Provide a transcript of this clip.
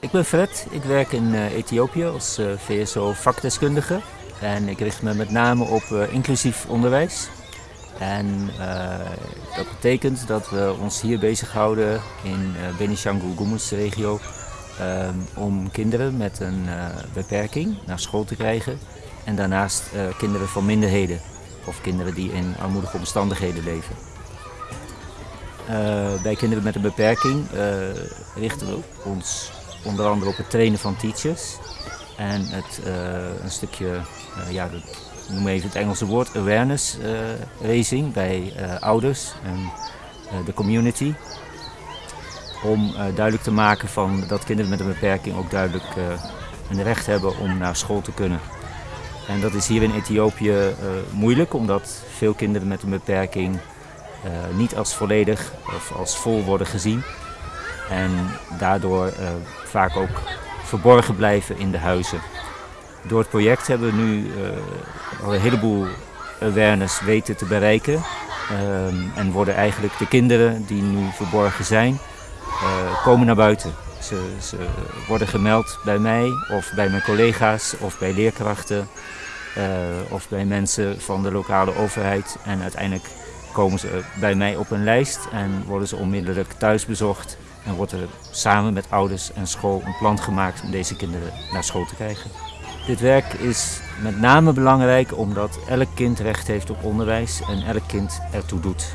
Ik ben Fred, ik werk in uh, Ethiopië als uh, VSO vakdeskundige en ik richt me met name op uh, inclusief onderwijs. En dat betekent dat we ons hier bezighouden in uh, Benishangul Gumuz regio om kinderen met een beperking naar school te krijgen en daarnaast kinderen van minderheden of kinderen die in armoedige omstandigheden leven. bij kinderen met een beperking richten we ons onder andere op het trainen van teachers. En het, uh, een stukje, uh, ja, noem even het Engelse woord, awareness uh, raising bij ouders en de community. Om duidelijk te maken van dat kinderen met een beperking ook duidelijk een recht hebben om naar school te kunnen. En dat is hier in Ethiopië moeilijk, omdat veel kinderen met een beperking niet als volledig of als vol worden gezien. En daardoor vaak ook verborgen blijven in de huizen. Door het project hebben we nu uh, een heleboel awareness weten te bereiken. Um, en worden eigenlijk de kinderen die nu verborgen zijn, uh, komen naar buiten. Ze, ze, worden gemeld bij mij of bij mijn collega's of bij leerkrachten of bij mensen van de lokale overheid. En uiteindelijk komen ze bij mij op een lijst en worden ze onmiddellijk thuis bezocht en wordt er samen met ouders en school een plan gemaakt om deze kinderen naar school te krijgen. Dit werk is met name belangrijk omdat elk kind recht heeft op onderwijs en elk kind ertoe doet.